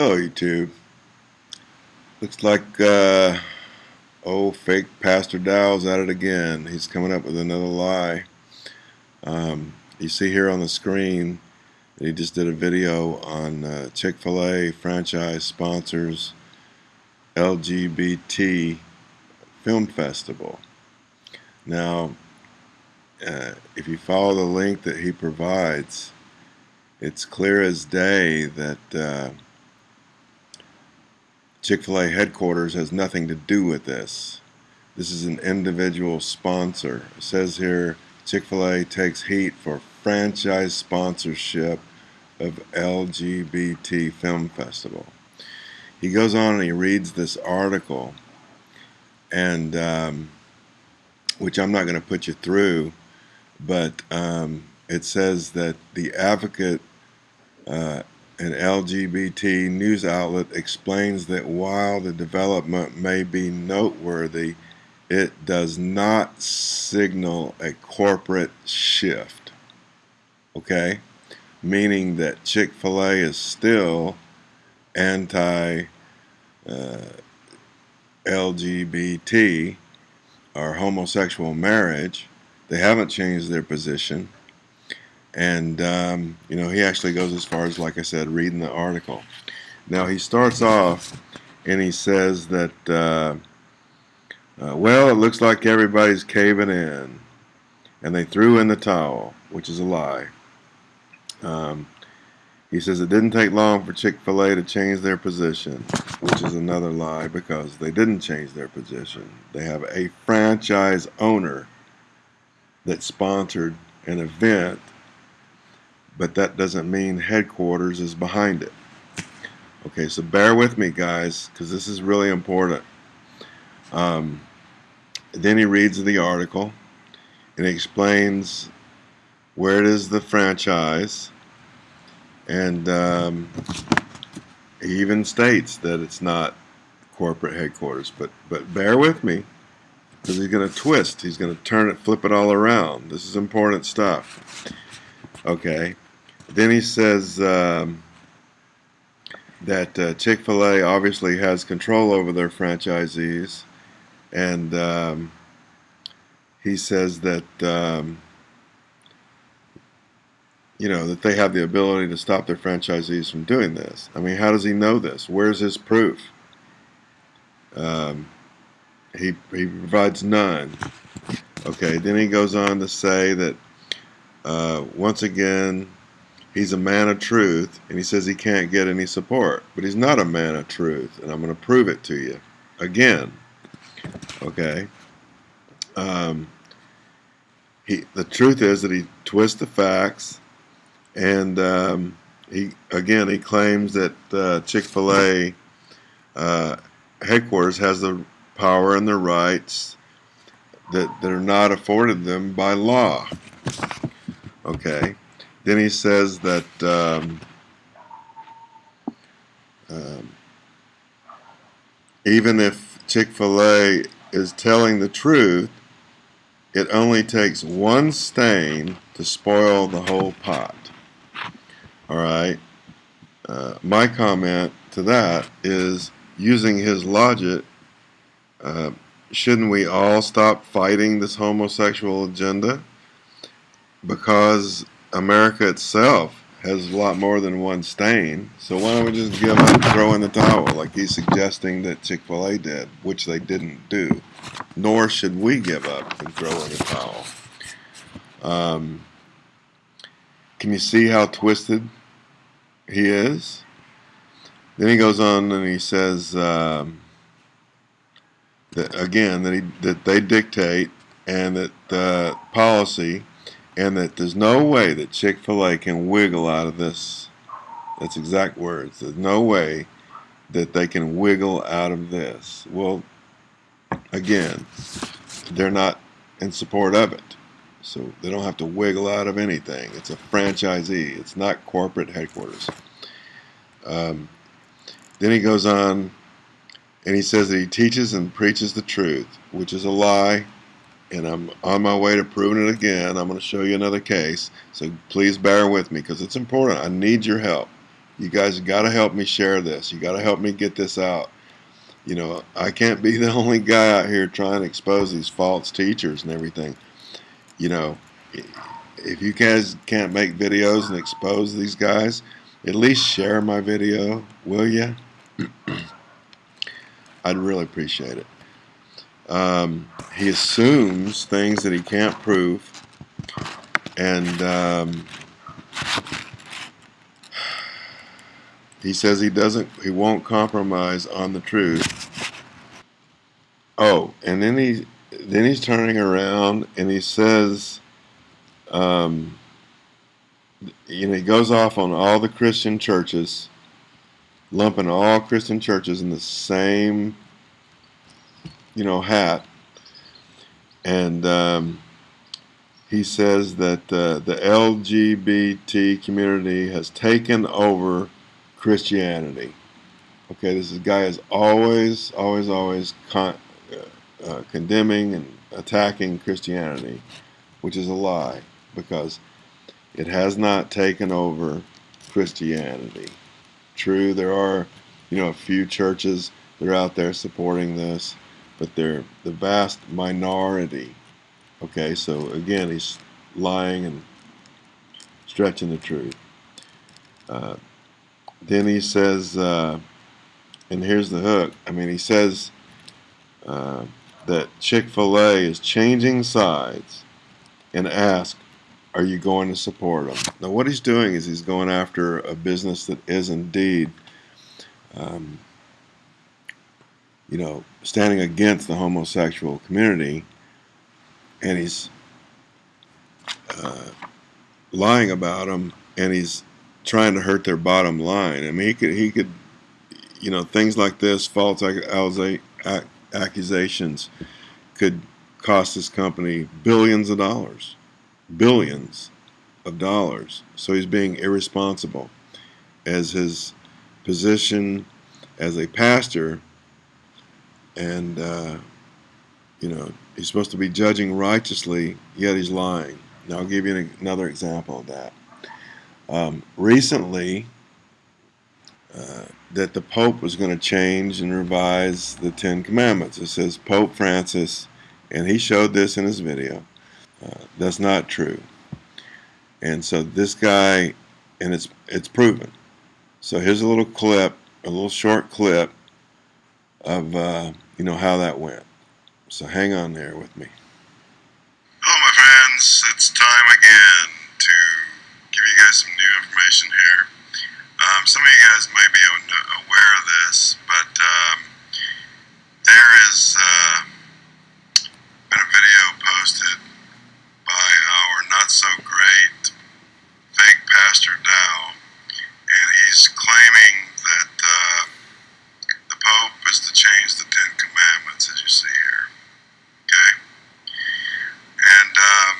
YouTube. Looks like uh, oh fake Pastor Dow's at it again. He's coming up with another lie. Um, you see here on the screen that he just did a video on uh, Chick-fil-A franchise sponsors LGBT Film Festival. Now, uh, if you follow the link that he provides, it's clear as day that uh, Chick-fil-A headquarters has nothing to do with this. This is an individual sponsor. It says here Chick-fil-A takes heat for franchise sponsorship of LGBT Film Festival. He goes on and he reads this article and um, which I'm not going to put you through but um, it says that the advocate uh, an LGBT news outlet explains that while the development may be noteworthy, it does not signal a corporate shift. Okay? Meaning that Chick fil A is still anti uh, LGBT or homosexual marriage. They haven't changed their position and um, you know he actually goes as far as like I said reading the article. Now he starts off and he says that uh, uh, well it looks like everybody's caving in and they threw in the towel which is a lie. Um, he says it didn't take long for Chick-fil-A to change their position which is another lie because they didn't change their position. They have a franchise owner that sponsored an event but that doesn't mean headquarters is behind it. Okay, so bear with me, guys, because this is really important. Um, then he reads the article and explains where it is the franchise, and um, he even states that it's not corporate headquarters. But but bear with me, because he's going to twist. He's going to turn it, flip it all around. This is important stuff. Okay. Then he says um, that uh, Chick fil A obviously has control over their franchisees, and um, he says that. Um, you know, that they have the ability to stop their franchisees from doing this. I mean, how does he know this? Where's his proof? Um, he, he provides none. Okay, then he goes on to say that uh, once again, he's a man of truth and he says he can't get any support but he's not a man of truth and I'm going to prove it to you. Again. Okay. Um, he the truth is that he twists the facts and um, he again he claims that uh, Chick-fil-A uh, headquarters has the power and the rights that, that are not afforded them by law. Okay then he says that um, um, even if Chick-fil-A is telling the truth, it only takes one stain to spoil the whole pot. All right. Uh, my comment to that is using his logic, uh, shouldn't we all stop fighting this homosexual agenda? Because America itself has a lot more than one stain. So why don't we just give up and throw in the towel like he's suggesting that Chick-fil-A did, which they didn't do. Nor should we give up and throw in the towel. Um, can you see how twisted he is? Then he goes on and he says um, that again that he that they dictate and that the policy and that there's no way that Chick-fil-A can wiggle out of this. That's exact words. There's no way that they can wiggle out of this. Well, again, they're not in support of it. So they don't have to wiggle out of anything. It's a franchisee. It's not corporate headquarters. Um, then he goes on and he says that he teaches and preaches the truth, which is a lie and I'm on my way to proving it again. I'm going to show you another case, so please bear with me because it's important. I need your help. You guys got to help me share this. You got to help me get this out. You know, I can't be the only guy out here trying to expose these false teachers and everything. You know, if you guys can't make videos and expose these guys, at least share my video, will you? I'd really appreciate it. Um, he assumes things that he can't prove, and um, he says he doesn't, he won't compromise on the truth. Oh, and then he, then he's turning around and he says, um, you know, he goes off on all the Christian churches, lumping all Christian churches in the same you know, hat. And um, he says that uh, the LGBT community has taken over Christianity. Okay, this guy is always, always, always con uh, uh, condemning and attacking Christianity, which is a lie because it has not taken over Christianity. True, there are, you know, a few churches that are out there supporting this but they're the vast minority. Okay, so again, he's lying and stretching the truth. Uh, then he says, uh, and here's the hook. I mean, he says uh, that Chick fil A is changing sides and ask, Are you going to support them? Now, what he's doing is he's going after a business that is indeed um, you know, standing against the homosexual community, and he's uh, lying about them, and he's trying to hurt their bottom line. I mean, he could, he could, you know, things like this, false accusations, could cost this company billions of dollars, billions of dollars. So he's being irresponsible, as his position as a pastor and uh, you know he's supposed to be judging righteously, yet he's lying. Now I'll give you an, another example of that. Um, recently, uh, that the Pope was going to change and revise the Ten Commandments. It says Pope Francis, and he showed this in his video. Uh, that's not true. And so this guy, and it's it's proven. So here's a little clip, a little short clip of uh, you know how that went. So hang on there with me. Hello, my friends. It's time again to give you guys some new information here. Um, some of you guys may be aware of this, but um, there is uh, been a video posted by our not so great fake pastor Dow, and he's claiming that. Uh, Pope is to change the Ten Commandments, as you see here. Okay? And um,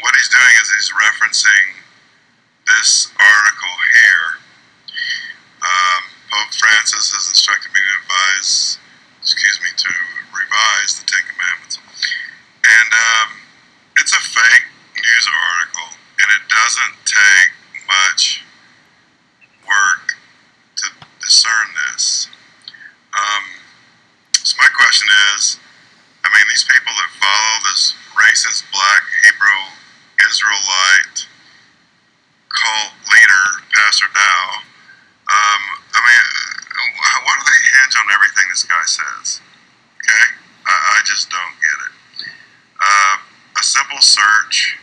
what he's doing is he's referencing this article here. Um, Pope Francis has instructed me to advise, excuse me, to revise the Ten Commandments. And um, it's a fake news article, and it doesn't take much work to discern this. Um, so my question is, I mean, these people that follow this racist black Hebrew Israelite cult leader, Pastor Dow, um, I mean, uh, why do they hinge on everything this guy says? Okay? I, I just don't get it. Uh, a simple search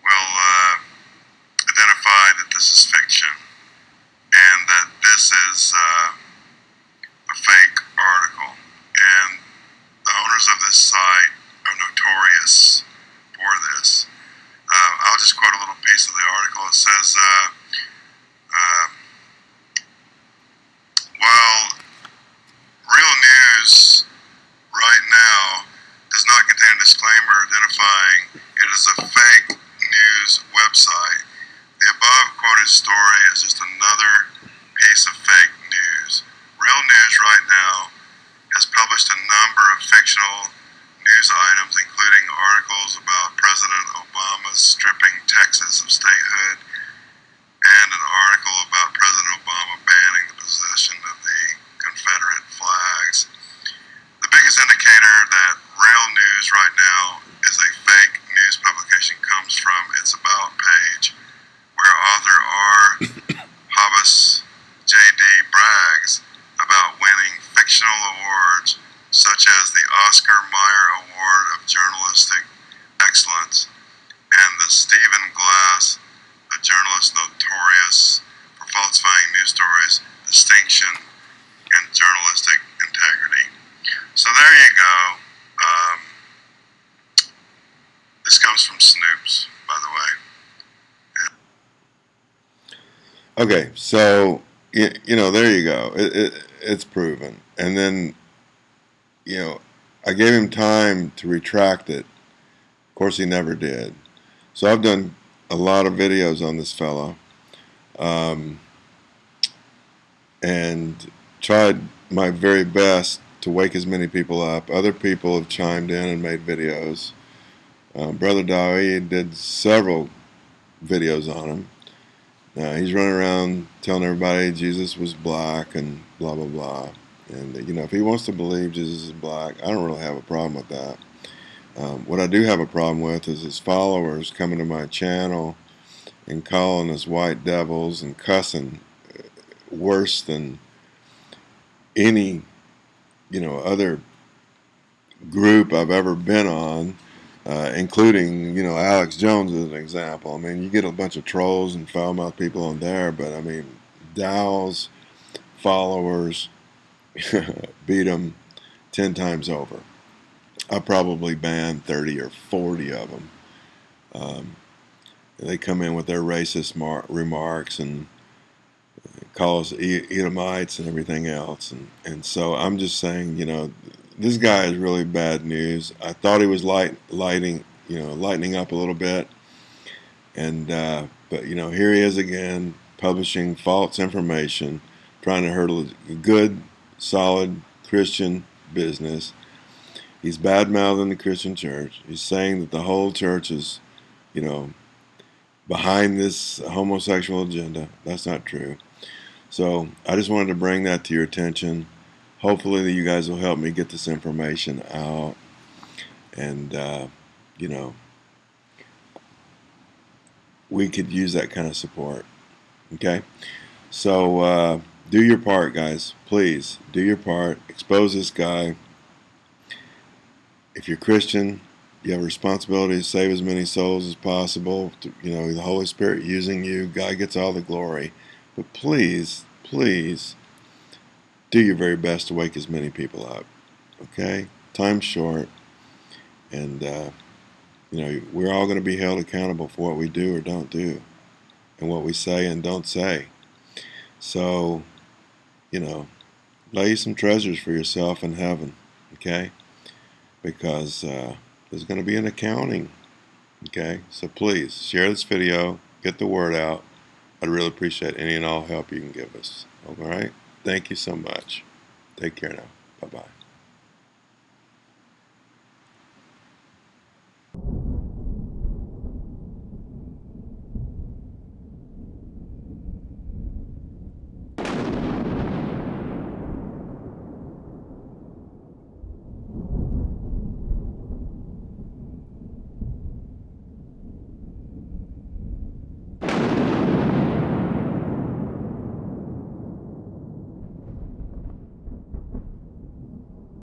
will uh, identify that this is fiction and that this is. Uh, a fake article. And the owners of this site are notorious for this. Uh, I'll just quote a little piece of the article. It says, uh, uh, while real news right now does not contain a disclaimer identifying it as a fake news website, the above quoted story is just another piece of fake news. Real News right now has published a number of fictional news items, including articles about President Obama's stripping Texas of statehood and an article about President Obama banning the possession of the Confederate flags. The biggest indicator that real news right now is a fake news publication comes from its About page, where author R. Hobbes J.D. brags about winning fictional awards such as the Oscar Mayer Award of Journalistic Excellence and the Stephen Glass, a journalist notorious for falsifying news stories, distinction and journalistic integrity. So there you go. Um, this comes from Snopes, by the way. Okay, so you, you know, there you go. It, it, it's proven. And then, you know, I gave him time to retract it. Of course, he never did. So I've done a lot of videos on this fellow, um, and tried my very best to wake as many people up. Other people have chimed in and made videos. Uh, Brother Dowie did several videos on him. Uh, he's running around telling everybody Jesus was black and blah blah blah. And you know, if he wants to believe Jesus is black, I don't really have a problem with that. Um, what I do have a problem with is his followers coming to my channel and calling us white devils and cussing worse than any, you know, other group I've ever been on uh, including you know Alex Jones as an example. I mean, you get a bunch of trolls and foul mouth people on there, but I mean, Dow's followers beat them ten times over. I probably banned thirty or forty of them. Um, they come in with their racist remarks and call us Edomites and everything else, and and so I'm just saying, you know, this guy is really bad news. I thought he was light, lighting, you know, lightening up a little bit, and uh, but you know, here he is again, publishing false information, trying to hurt a good, solid Christian business. He's bad mouthing the Christian church. He's saying that the whole church is, you know, behind this homosexual agenda. That's not true. So I just wanted to bring that to your attention. Hopefully you guys will help me get this information out and uh, you know we could use that kind of support okay? So uh, do your part guys. Please do your part. Expose this guy. If you're Christian you have a responsibility to save as many souls as possible you know the Holy Spirit using you. God gets all the glory but please please do your very best to wake as many people up. Okay? Time's short, and uh, you know we're all going to be held accountable for what we do or don't do, and what we say and don't say. So, you know, lay some treasures for yourself in heaven. Okay? Because uh, there's going to be an accounting. Okay? So please share this video, get the word out. I'd really appreciate any and all help you can give us. All right? Thank you so much. Take care now. Bye bye.